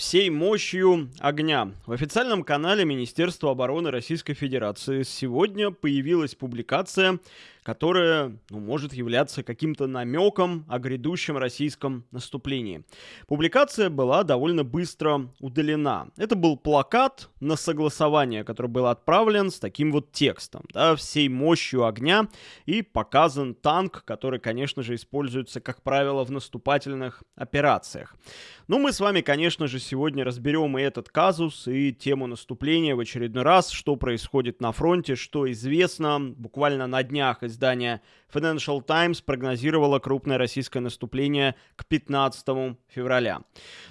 всей мощью огня. В официальном канале Министерства обороны Российской Федерации сегодня появилась публикация, которая ну, может являться каким-то намеком о грядущем российском наступлении. Публикация была довольно быстро удалена. Это был плакат на согласование, который был отправлен с таким вот текстом, да, всей мощью огня, и показан танк, который, конечно же, используется, как правило, в наступательных операциях. Ну, мы с вами, конечно же, сегодня разберем и этот казус, и тему наступления в очередной раз, что происходит на фронте, что известно. Буквально на днях издание Financial Times прогнозировало крупное российское наступление к 15 февраля.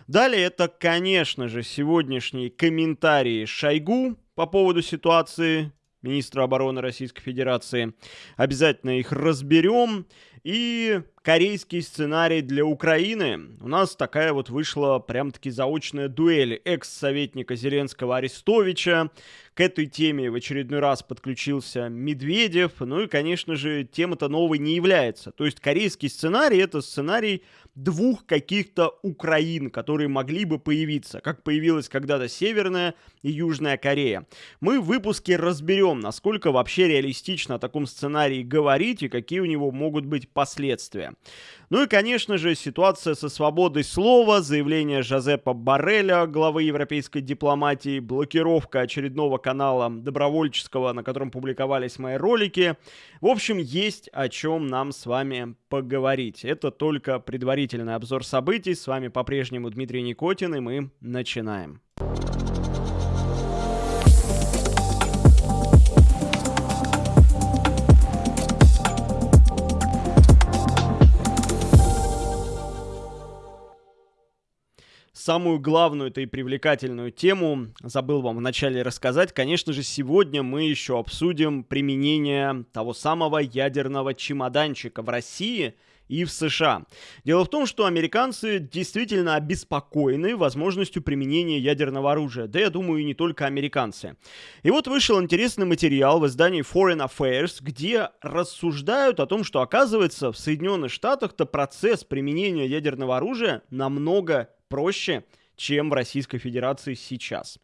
Далее это, конечно же, сегодняшние комментарии Шойгу по поводу ситуации министра обороны Российской Федерации. Обязательно их разберем. И корейский сценарий для Украины. У нас такая вот вышла прям-таки заочная дуэль экс-советника Зеленского Арестовича. К этой теме в очередной раз подключился Медведев. Ну и, конечно же, тема-то новой не является. То есть корейский сценарий — это сценарий двух каких-то Украин, которые могли бы появиться, как появилась когда-то Северная и Южная Корея. Мы в выпуске разберем, насколько вообще реалистично о таком сценарии говорить и какие у него могут быть последствия. Ну и, конечно же, ситуация со свободой слова, заявление Жозепа Барреля, главы европейской дипломатии, блокировка очередного канала добровольческого, на котором публиковались мои ролики. В общем, есть о чем нам с вами поговорить. Это только предварительный обзор событий. С вами по-прежнему Дмитрий Никотин, и мы начинаем. Самую главную этой привлекательную тему забыл вам вначале рассказать. Конечно же, сегодня мы еще обсудим применение того самого ядерного чемоданчика в России и в США. Дело в том, что американцы действительно обеспокоены возможностью применения ядерного оружия. Да, я думаю, и не только американцы. И вот вышел интересный материал в издании Foreign Affairs, где рассуждают о том, что оказывается в Соединенных Штатах-то процесс применения ядерного оружия намного проще, чем в Российской Федерации сейчас.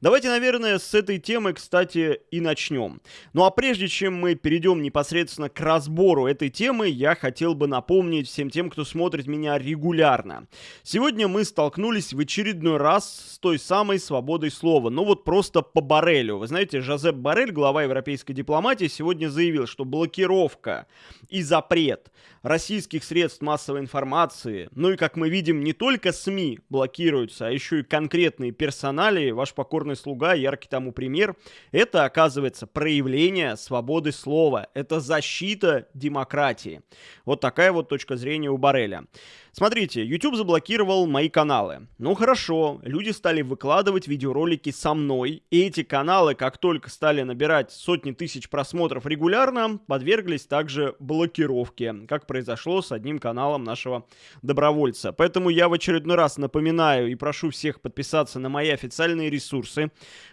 Давайте, наверное, с этой темы, кстати, и начнем. Ну а прежде чем мы перейдем непосредственно к разбору этой темы, я хотел бы напомнить всем тем, кто смотрит меня регулярно. Сегодня мы столкнулись в очередной раз с той самой свободой слова. Ну вот просто по Барелю. Вы знаете, Жозеп Барель, глава европейской дипломатии, сегодня заявил, что блокировка и запрет российских средств массовой информации, ну и, как мы видим, не только СМИ а еще и конкретные персонали, ваш покорный слуга, яркий тому пример, это, оказывается, проявление свободы слова, это защита демократии. Вот такая вот точка зрения у Бареля. Смотрите, YouTube заблокировал мои каналы. Ну хорошо, люди стали выкладывать видеоролики со мной, и эти каналы, как только стали набирать сотни тысяч просмотров регулярно, подверглись также блокировке, как произошло с одним каналом нашего добровольца. Поэтому я в очередной раз напоминаю и прошу всех подписаться на мои официальные ресурсы.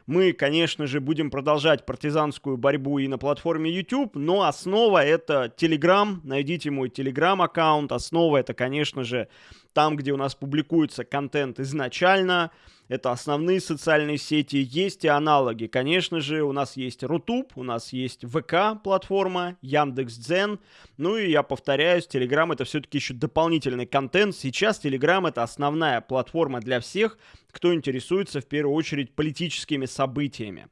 Мы, конечно же, будем продолжать партизанскую борьбу и на платформе YouTube, но основа это Telegram. Найдите мой Telegram аккаунт. Основа это, конечно же, там, где у нас публикуется контент изначально, это основные социальные сети, есть и аналоги. Конечно же, у нас есть Рутуб, у нас есть ВК платформа, Яндекс.Дзен. Ну и я повторяюсь, Телеграм это все-таки еще дополнительный контент. Сейчас Телеграм это основная платформа для всех, кто интересуется в первую очередь политическими событиями.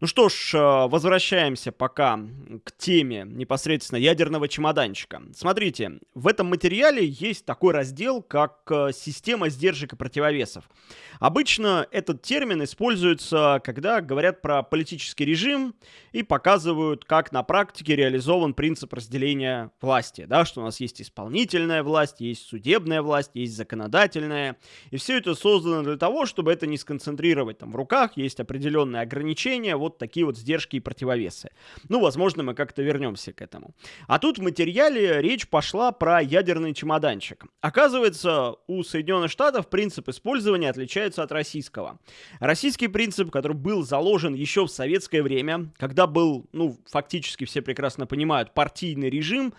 Ну что ж, э, возвращаемся пока к теме непосредственно ядерного чемоданчика. Смотрите, в этом материале есть такой раздел, как э, система сдержек и противовесов. Обычно этот термин используется, когда говорят про политический режим и показывают, как на практике реализован принцип разделения власти. Да, что у нас есть исполнительная власть, есть судебная власть, есть законодательная. И все это создано для того, чтобы это не сконцентрировать там в руках, есть определенные ограничения, вот такие вот сдержки и противовесы. Ну, возможно, мы как-то вернемся к этому. А тут в материале речь пошла про ядерный чемоданчик. Оказывается, у Соединенных Штатов принцип использования отличается от российского. Российский принцип, который был заложен еще в советское время, когда был, ну, фактически все прекрасно понимают, партийный режим,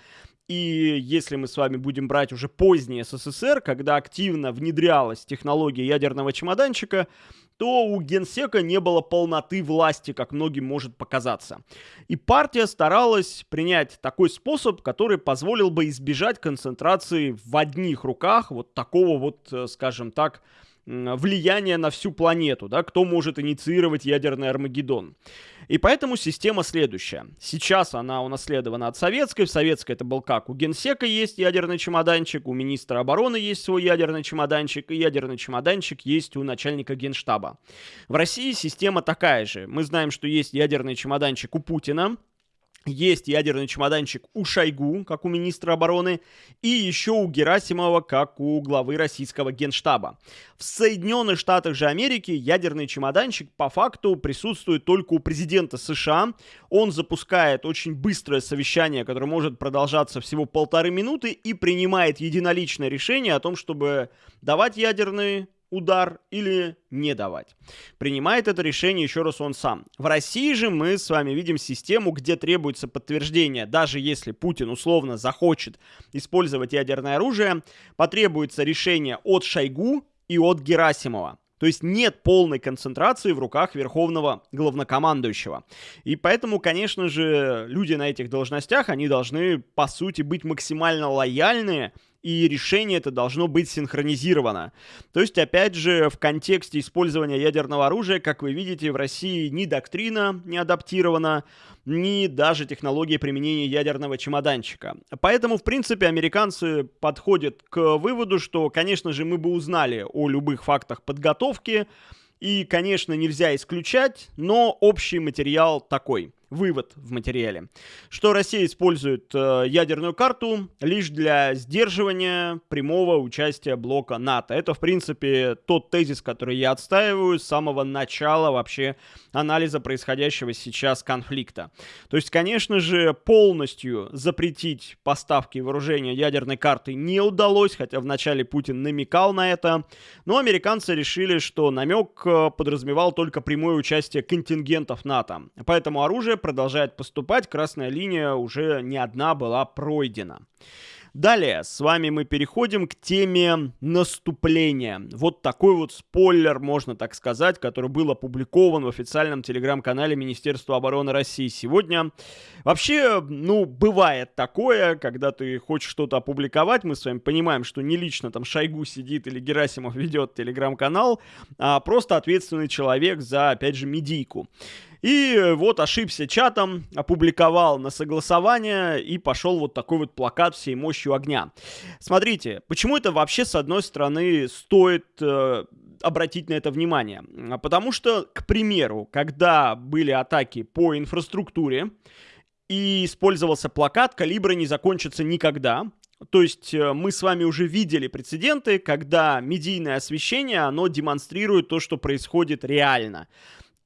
И если мы с вами будем брать уже поздний СССР, когда активно внедрялась технология ядерного чемоданчика, то у генсека не было полноты власти, как многим может показаться. И партия старалась принять такой способ, который позволил бы избежать концентрации в одних руках вот такого вот, э, скажем так, влияние на всю планету, да, кто может инициировать ядерный Армагеддон. И поэтому система следующая. Сейчас она унаследована от советской. В советской это был как? У генсека есть ядерный чемоданчик, у министра обороны есть свой ядерный чемоданчик, и ядерный чемоданчик есть у начальника генштаба. В России система такая же. Мы знаем, что есть ядерный чемоданчик у Путина, есть ядерный чемоданчик у Шойгу, как у министра обороны, и еще у Герасимова, как у главы российского генштаба. В Соединенных Штатах же Америки ядерный чемоданчик по факту присутствует только у президента США. Он запускает очень быстрое совещание, которое может продолжаться всего полторы минуты, и принимает единоличное решение о том, чтобы давать ядерный удар или не давать. Принимает это решение еще раз он сам. В России же мы с вами видим систему, где требуется подтверждение, даже если Путин условно захочет использовать ядерное оружие, потребуется решение от Шойгу и от Герасимова. То есть нет полной концентрации в руках верховного главнокомандующего. И поэтому, конечно же, люди на этих должностях, они должны, по сути, быть максимально лояльны и решение это должно быть синхронизировано. То есть, опять же, в контексте использования ядерного оружия, как вы видите, в России ни доктрина не адаптирована, ни даже технология применения ядерного чемоданчика. Поэтому, в принципе, американцы подходят к выводу, что, конечно же, мы бы узнали о любых фактах подготовки, и, конечно, нельзя исключать, но общий материал такой – вывод в материале, что Россия использует э, ядерную карту лишь для сдерживания прямого участия блока НАТО. Это, в принципе, тот тезис, который я отстаиваю с самого начала вообще анализа происходящего сейчас конфликта. То есть, конечно же, полностью запретить поставки вооружения ядерной карты не удалось, хотя вначале Путин намекал на это, но американцы решили, что намек э, подразумевал только прямое участие контингентов НАТО. Поэтому оружие продолжает поступать, красная линия уже не одна была пройдена. Далее, с вами мы переходим к теме наступления. Вот такой вот спойлер, можно так сказать, который был опубликован в официальном телеграм-канале Министерства обороны России сегодня. Вообще, ну, бывает такое, когда ты хочешь что-то опубликовать, мы с вами понимаем, что не лично там Шойгу сидит или Герасимов ведет телеграм-канал, а просто ответственный человек за, опять же, медийку. И вот ошибся чатом, опубликовал на согласование и пошел вот такой вот плакат всей мощью огня. Смотрите, почему это вообще с одной стороны стоит э, обратить на это внимание? Потому что, к примеру, когда были атаки по инфраструктуре, и использовался плакат «Калибры не закончатся никогда», то есть э, мы с вами уже видели прецеденты, когда медийное освещение, оно демонстрирует то, что происходит реально.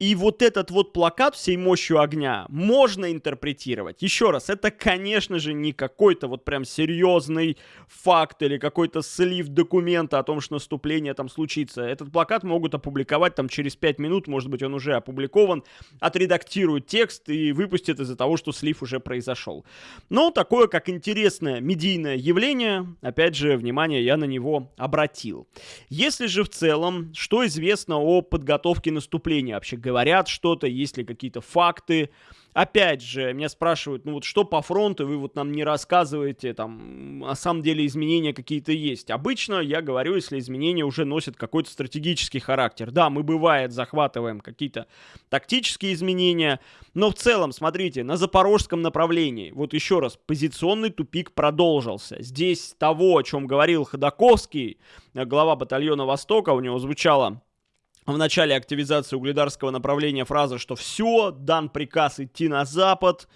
И вот этот вот плакат всей мощью огня можно интерпретировать. Еще раз, это, конечно же, не какой-то вот прям серьезный факт или какой-то слив документа о том, что наступление там случится. Этот плакат могут опубликовать там через 5 минут, может быть, он уже опубликован, отредактируют текст и выпустят из-за того, что слив уже произошел. Но такое, как интересное медийное явление, опять же, внимание я на него обратил. Если же в целом, что известно о подготовке наступления вообще говоря, говорят что-то, есть ли какие-то факты. Опять же, меня спрашивают, ну вот что по фронту, вы вот нам не рассказываете, там, на самом деле изменения какие-то есть. Обычно я говорю, если изменения уже носят какой-то стратегический характер. Да, мы бывает захватываем какие-то тактические изменения, но в целом, смотрите, на запорожском направлении, вот еще раз, позиционный тупик продолжился. Здесь того, о чем говорил Ходаковский, глава батальона Востока, у него звучало в начале активизации угледарского направления фраза, что все, дан приказ идти на запад,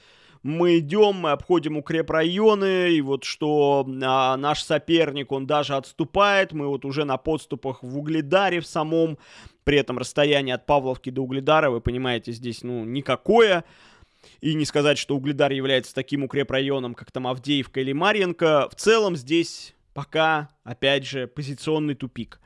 мы идем, мы обходим укрепрайоны, и вот что а, наш соперник, он даже отступает, мы вот уже на подступах в Угледаре в самом, при этом расстояние от Павловки до Угледара, вы понимаете, здесь, ну, никакое, и не сказать, что Угледар является таким укрепрайоном, как там Авдеевка или Марьенко, в целом здесь пока, опять же, позиционный тупик.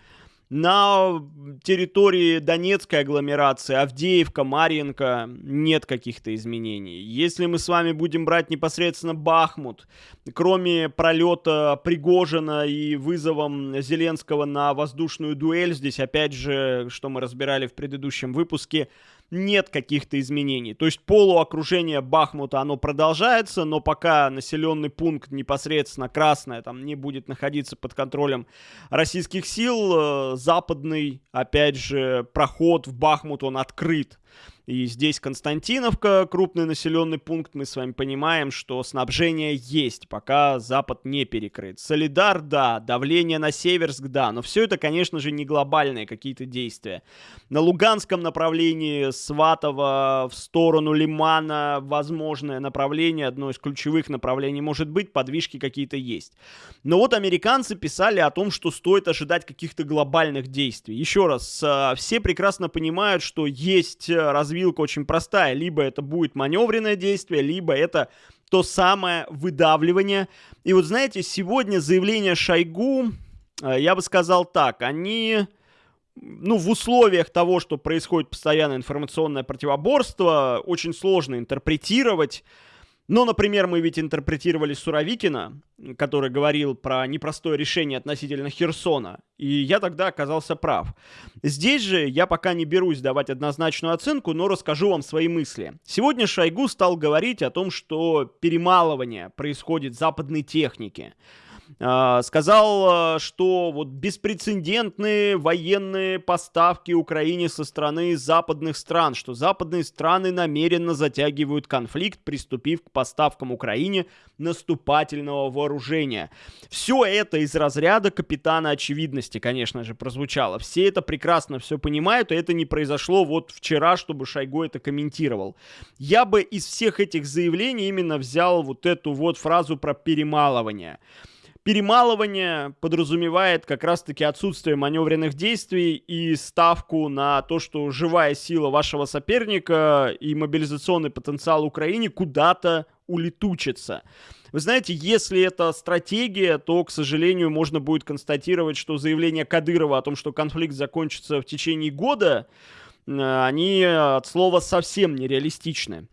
На территории Донецкой агломерации, Авдеевка, Марьинка нет каких-то изменений. Если мы с вами будем брать непосредственно Бахмут, кроме пролета Пригожина и вызовом Зеленского на воздушную дуэль, здесь опять же, что мы разбирали в предыдущем выпуске, нет каких-то изменений. То есть полуокружение Бахмута, оно продолжается, но пока населенный пункт непосредственно красное там не будет находиться под контролем российских сил, э, западный, опять же, проход в Бахмут, он открыт. И здесь Константиновка, крупный населенный пункт, мы с вами понимаем, что снабжение есть, пока Запад не перекрыт. Солидар, да, давление на Северск, да, но все это, конечно же, не глобальные какие-то действия. На Луганском направлении Сватово в сторону Лимана возможное направление, одно из ключевых направлений может быть, подвижки какие-то есть. Но вот американцы писали о том, что стоит ожидать каких-то глобальных действий. Еще раз, э, все прекрасно понимают, что есть развитие развилка очень простая. Либо это будет маневренное действие, либо это то самое выдавливание. И вот знаете, сегодня заявление Шойгу, э, я бы сказал так, они ну, в условиях того, что происходит постоянное информационное противоборство, очень сложно интерпретировать. Но, например, мы ведь интерпретировали Суровикина, который говорил про непростое решение относительно Херсона, и я тогда оказался прав. Здесь же я пока не берусь давать однозначную оценку, но расскажу вам свои мысли. Сегодня Шойгу стал говорить о том, что перемалывание происходит западной техники. А, сказал, а, что вот беспрецедентные военные поставки Украине со стороны западных стран, что западные страны намеренно затягивают конфликт, приступив к поставкам Украине наступательного вооружения. Все это из разряда капитана очевидности, конечно же, прозвучало. Все это прекрасно все понимают, и это не произошло вот вчера, чтобы Шойгу это комментировал. Я бы из всех этих заявлений именно взял вот эту вот фразу про перемалывание. Перемалывание подразумевает как раз-таки отсутствие маневренных действий и ставку на то, что живая сила вашего соперника и мобилизационный потенциал Украины куда-то улетучится. Вы знаете, если это стратегия, то, к сожалению, можно будет констатировать, что заявление Кадырова о том, что конфликт закончится в течение года, э, они от слова совсем нереалистичны.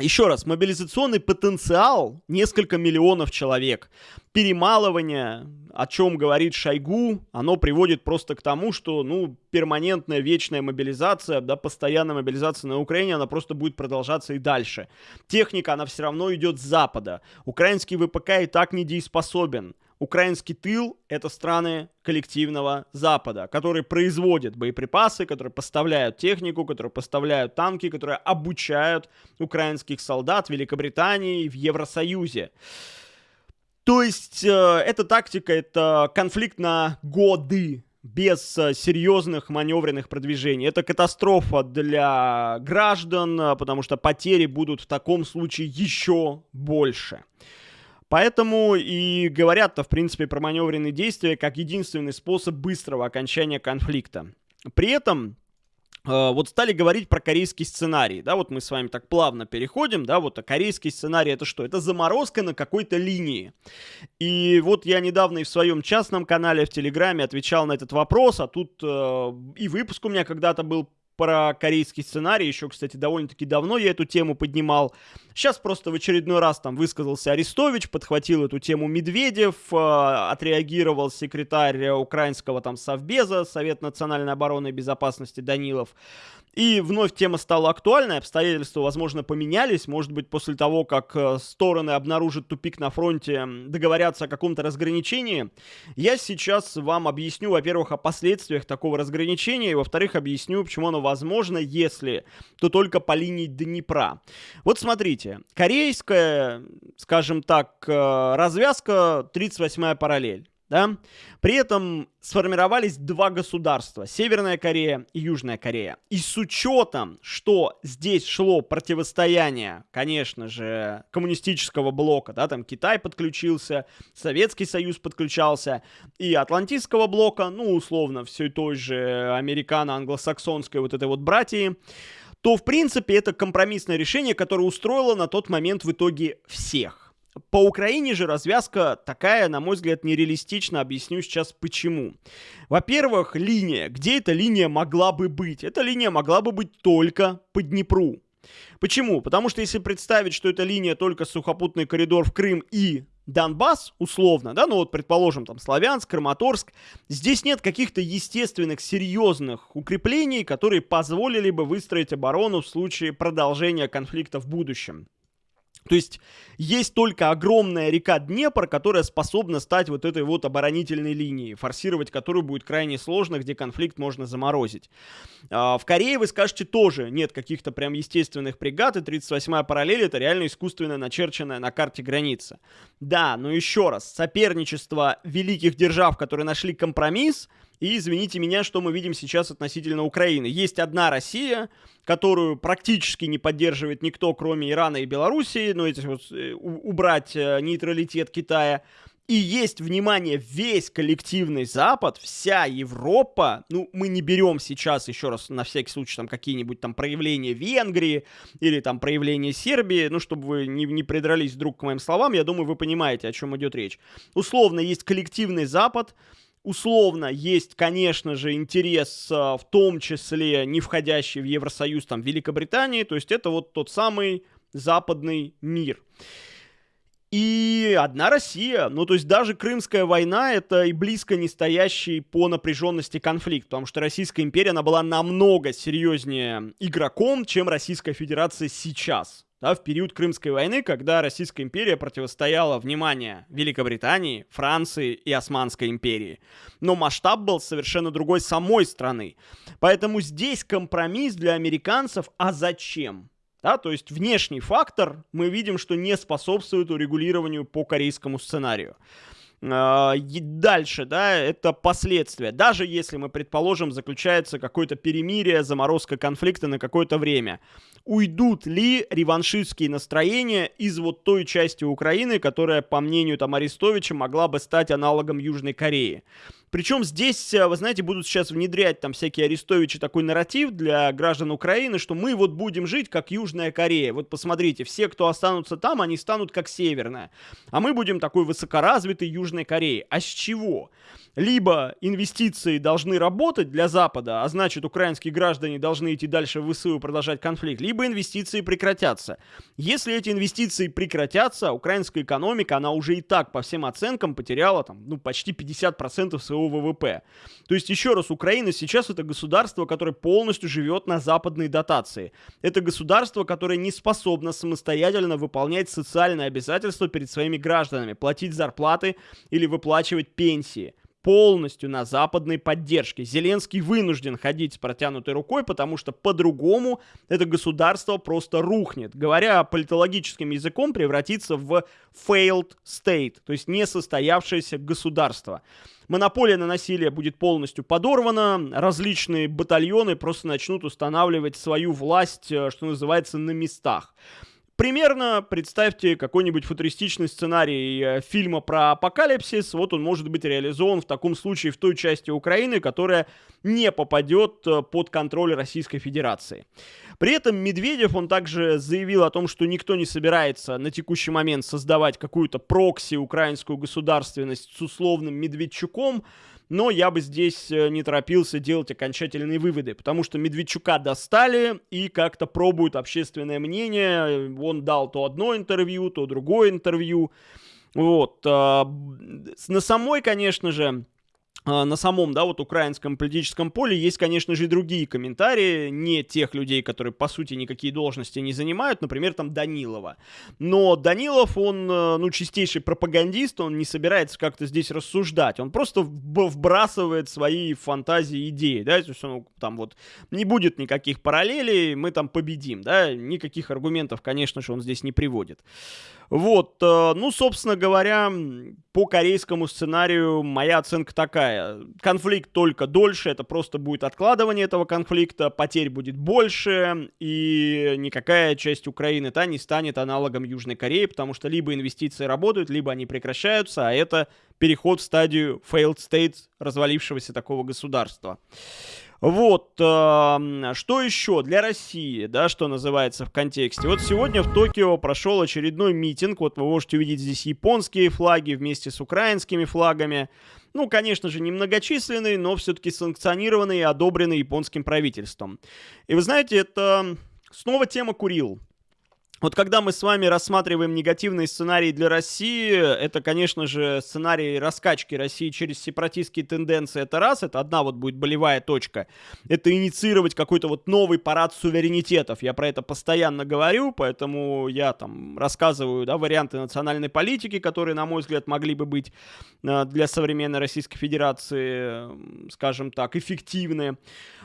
Еще раз, мобилизационный потенциал несколько миллионов человек. Перемалывание, о чем говорит Шойгу, оно приводит просто к тому, что, ну, перманентная вечная мобилизация, да, постоянная мобилизация на Украине, она просто будет продолжаться и дальше. Техника, она все равно идет с запада. Украинский ВПК и так недееспособен. Украинский тыл — это страны коллективного Запада, которые производят боеприпасы, которые поставляют технику, которые поставляют танки, которые обучают украинских солдат в Великобритании в Евросоюзе. То есть э, эта тактика, это конфликт на годы, без э, серьезных маневренных продвижений. Это катастрофа для граждан, э, потому что потери будут в таком случае еще больше. Поэтому и говорят-то, в принципе, про маневренные действия как единственный способ быстрого окончания конфликта. При этом э, вот стали говорить про корейский сценарий, да, вот мы с вами так плавно переходим, да, вот а корейский сценарий это что? Это заморозка на какой-то линии. И вот я недавно и в своем частном канале в Телеграме отвечал на этот вопрос, а тут э, и выпуск у меня когда-то был про корейский сценарий. Еще, кстати, довольно-таки давно я эту тему поднимал. Сейчас просто в очередной раз там высказался Арестович, подхватил эту тему Медведев, э, отреагировал секретарь украинского там Совбеза, Совет национальной обороны и безопасности Данилов. И вновь тема стала актуальной, обстоятельства, возможно, поменялись. Может быть, после того, как э, стороны обнаружат тупик на фронте, договорятся о каком-то разграничении. Я сейчас вам объясню, во-первых, о последствиях такого разграничения, и, во-вторых, объясню, почему оно возможно, если, то только по линии Днепра. Вот смотрите, корейская, скажем так, э, развязка 38-я параллель да? При этом сформировались два государства, Северная Корея и Южная Корея. И с учетом, что здесь шло противостояние, конечно же, коммунистического блока, да, там Китай подключился, Советский Союз подключался, и Атлантического блока, ну, условно, все той же американо-англосаксонской вот этой вот братьи, то, в принципе, это компромиссное решение, которое устроило на тот момент в итоге всех. По Украине же развязка такая, на мой взгляд, нереалистична. Объясню сейчас почему. Во-первых, линия. Где эта линия могла бы быть? Эта линия могла бы быть только по Днепру. Почему? Потому что если представить, что эта линия только сухопутный коридор в Крым и Донбасс, условно, да, ну вот, предположим, там, Славянск, Краматорск, здесь нет каких-то естественных, серьезных укреплений, которые позволили бы выстроить оборону в случае продолжения конфликта в будущем. То есть есть только огромная река Днепр, которая способна стать вот этой вот оборонительной линией, форсировать которую будет крайне сложно, где конфликт можно заморозить. А, в Корее, вы скажете, тоже нет каких-то прям естественных бригад, и 38-я параллель это реально искусственно начерченная на карте граница. Да, но еще раз, соперничество великих держав, которые нашли компромисс, и извините меня, что мы видим сейчас относительно Украины. Есть одна Россия, которую практически не поддерживает никто, кроме Ирана и Белоруссии, но эти вот, э, убрать э, нейтралитет Китая. И есть, внимание, весь коллективный Запад, вся Европа, ну, мы не берем сейчас, еще раз, на всякий случай, там, какие-нибудь там проявления Венгрии или там проявления Сербии, ну, чтобы вы не, не придрались вдруг к моим словам, я думаю, вы понимаете, о чем идет речь. Условно, есть коллективный Запад, Условно есть, конечно же, интерес, а, в том числе не входящий в Евросоюз, там, Великобритании, то есть это вот тот самый западный мир. И одна Россия, ну то есть даже Крымская война это и близко не стоящий по напряженности конфликт, потому что Российская империя, она была намного серьезнее игроком, чем Российская Федерация сейчас да, в период Крымской войны, когда Российская империя противостояла, внимание, Великобритании, Франции и Османской империи. Но масштаб был совершенно другой самой страны. Поэтому здесь компромисс для американцев, а зачем? Да, то есть внешний фактор мы видим, что не способствует урегулированию по корейскому сценарию. А, дальше, да, это последствия. Даже если мы, предположим, заключается какое-то перемирие, заморозка конфликта на какое-то время уйдут ли реваншистские настроения из вот той части Украины, которая, по мнению там Арестовича, могла бы стать аналогом Южной Кореи. Причем здесь, э, вы знаете, будут сейчас внедрять там всякие Арестовичи такой нарратив для граждан Украины, что мы вот будем жить как Южная Корея. Вот посмотрите, все, кто останутся там, они станут как Северная. А мы будем такой высокоразвитой Южной Кореей. А с чего? Либо инвестиции должны работать для Запада, а значит украинские граждане должны идти дальше в ВСУ и продолжать конфликт, либо инвестиции прекратятся. Если эти инвестиции прекратятся, украинская экономика, она уже и так по всем оценкам потеряла там, ну, почти 50% своего ВВП. То есть, еще раз, Украина сейчас это государство, которое полностью живет на западной дотации. Это государство, которое не способно самостоятельно выполнять социальные обязательства перед своими гражданами, платить зарплаты или выплачивать пенсии полностью на западной поддержке. Зеленский вынужден ходить с протянутой рукой, потому что по-другому это государство просто рухнет. Говоря политологическим языком, превратится в failed state, то есть несостоявшееся государство. Монополия на насилие будет полностью подорвана, различные батальоны просто начнут устанавливать свою власть, э, что называется, на местах. Примерно представьте какой-нибудь футуристичный сценарий э, фильма про апокалипсис. Вот он может быть реализован в таком случае в той части Украины, которая не попадет э, под контроль Российской Федерации. При этом Медведев, он также заявил о том, что никто не собирается на текущий момент создавать какую-то прокси украинскую государственность с условным Медведчуком, но я бы здесь э, не торопился делать окончательные выводы, потому что Медведчука достали и как-то пробуют общественное мнение. Он дал то одно интервью, то другое интервью. Вот. А, на самой, конечно же, на самом, да, вот украинском политическом поле есть, конечно же, и другие комментарии, не тех людей, которые, по сути, никакие должности не занимают, например, там Данилова. Но Данилов, он, э, ну, чистейший пропагандист, он не собирается как-то здесь рассуждать, он просто вбрасывает свои фантазии, идеи, да, то есть он там вот не будет никаких параллелей, мы там победим, да, никаких аргументов, конечно же, он здесь не приводит. Вот, э, ну, собственно говоря, по корейскому сценарию моя оценка такая. Конфликт только дольше, это просто будет откладывание этого конфликта, потерь будет больше, и никакая часть Украины та не станет аналогом Южной Кореи, потому что либо инвестиции работают, либо они прекращаются, а это переход в стадию failed state развалившегося такого государства. Вот, что еще для России, да, что называется в контексте. Вот сегодня в Токио прошел очередной митинг, вот вы можете увидеть здесь японские флаги вместе с украинскими флагами. Ну, конечно же, немногочисленный, но все-таки санкционированный и одобренный японским правительством. И вы знаете, это снова тема Курил. Вот когда мы с вами рассматриваем негативные сценарии для России, это, конечно же, сценарий раскачки России через сепаратистские тенденции, это раз, это одна вот будет болевая точка. Это инициировать какой-то вот новый парад суверенитетов. Я про это постоянно говорю, поэтому я там рассказываю, да, варианты национальной политики, которые, на мой взгляд, могли бы быть э, для современной Российской Федерации, скажем так, эффективны.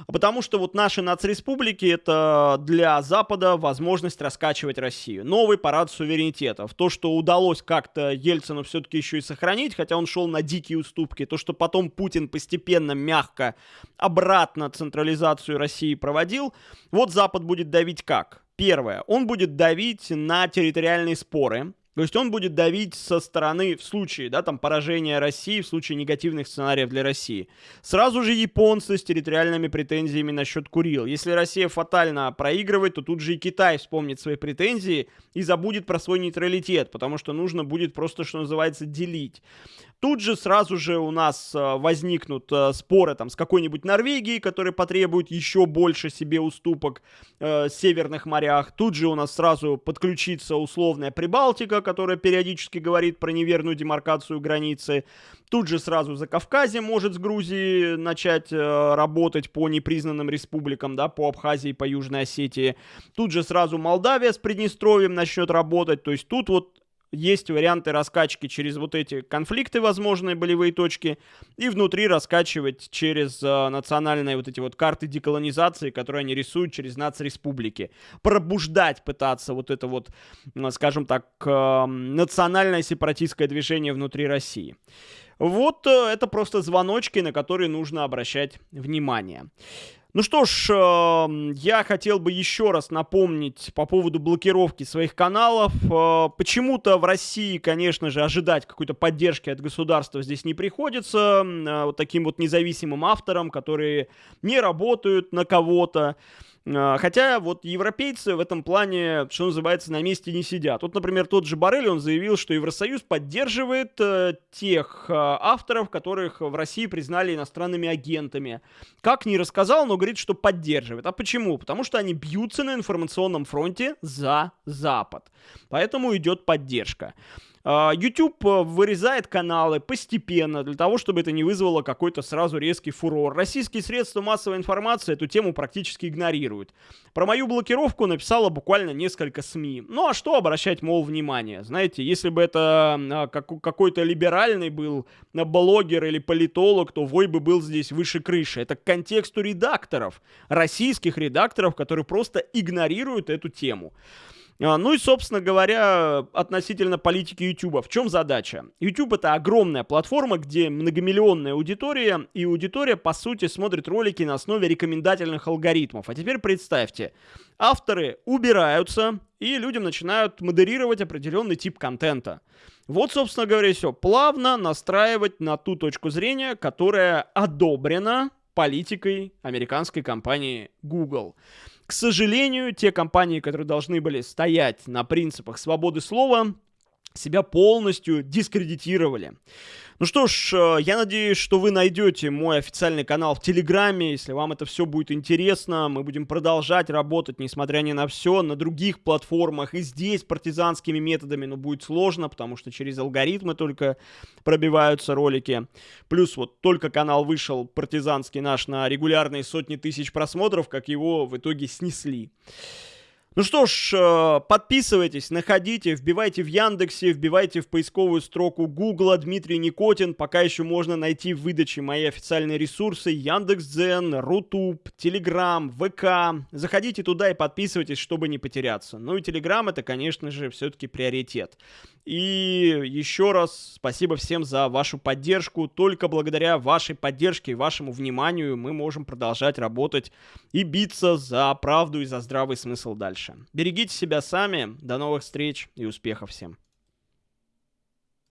Потому что вот наши нацреспублики это для Запада возможность раскачивать Россию Россию. Новый парад суверенитетов. То, что удалось как-то Ельцину все-таки еще и сохранить, хотя он шел на дикие уступки. То, что потом Путин постепенно, мягко, обратно централизацию России проводил. Вот Запад будет давить как? Первое. Он будет давить на территориальные споры. То есть он будет давить со стороны, в случае, да, там, поражения России, в случае негативных сценариев для России. Сразу же японцы с территориальными претензиями насчет Курил. Если Россия фатально проигрывает, то тут же и Китай вспомнит свои претензии и забудет про свой нейтралитет, потому что нужно будет просто, что называется, делить. Тут же сразу же у нас э, возникнут э, споры там с какой-нибудь Норвегией, которая потребует еще больше себе уступок э, в северных морях. Тут же у нас сразу подключится условная Прибалтика, которая периодически говорит про неверную демаркацию границы. Тут же сразу за Кавказе может с Грузией начать э, работать по непризнанным республикам, да, по Абхазии, по Южной Осетии. Тут же сразу Молдавия с Приднестровьем начнет работать. То есть тут вот есть варианты раскачки через вот эти конфликты, возможные болевые точки, и внутри раскачивать через э, национальные вот эти вот карты деколонизации, которые они рисуют через нацреспублики. Пробуждать пытаться вот это вот, скажем так, э, национальное сепаратистское движение внутри России. Вот э, это просто звоночки, на которые нужно обращать внимание. Ну что ж, э, я хотел бы еще раз напомнить по поводу блокировки своих каналов. Э, почему-то в России, конечно же, ожидать какой-то поддержки от государства здесь не приходится. Э, вот таким вот независимым авторам, которые не работают на кого-то. А, хотя вот европейцы в этом плане, что называется, на месте не сидят. Вот, например, тот же Барель, он заявил, что Евросоюз поддерживает э, тех э, авторов, которых в России признали иностранными агентами. Как не рассказал, но говорит, что поддерживает. А почему? Потому что они бьются на информационном фронте за Запад. Поэтому идет поддержка. А, YouTube э, вырезает каналы постепенно, для того, чтобы это не вызвало какой-то сразу резкий фурор. Российские средства массовой информации эту тему практически игнорируют. Про мою блокировку написало буквально несколько СМИ. Ну а что обращать, мол, внимание? Знаете, если бы это а, какой-то либеральный был а, блогер или политолог, то вой бы был здесь выше крыши. Это к контексту редакторов, российских редакторов, которые просто игнорируют эту тему. А, ну и, собственно говоря, относительно политики YouTube. В чем задача? YouTube это огромная платформа, где многомиллионная аудитория, и аудитория, по сути, смотрит ролики на основе рекомендательных алгоритмов. А теперь представьте, авторы убираются, и людям начинают модерировать определенный тип контента. Вот, собственно говоря, все. Плавно настраивать на ту точку зрения, которая одобрена политикой американской компании Google. К сожалению, те компании, которые должны были стоять на принципах свободы слова, себя полностью дискредитировали. Ну что ж, э, я надеюсь, что вы найдете мой официальный канал в Телеграме. Если вам это все будет интересно, мы будем продолжать работать, несмотря ни на все, на других платформах. И здесь партизанскими методами, но будет сложно, потому что через алгоритмы только пробиваются ролики. Плюс вот только канал вышел партизанский наш на регулярные сотни тысяч просмотров, как его в итоге снесли. Ну что ж, э, подписывайтесь, находите, вбивайте в Яндексе, вбивайте в поисковую строку Гугла Дмитрий Никотин. Пока еще можно найти в выдаче мои официальные ресурсы Яндекс.Дзен, Рутуб, Телеграм, ВК. Заходите туда и подписывайтесь, чтобы не потеряться. Ну и Телеграм это, конечно же, все-таки приоритет. И еще раз спасибо всем за вашу поддержку. Только благодаря вашей поддержке и вашему вниманию мы можем продолжать работать и биться за правду и за здравый смысл дальше. Берегите себя сами. До новых встреч и успехов всем.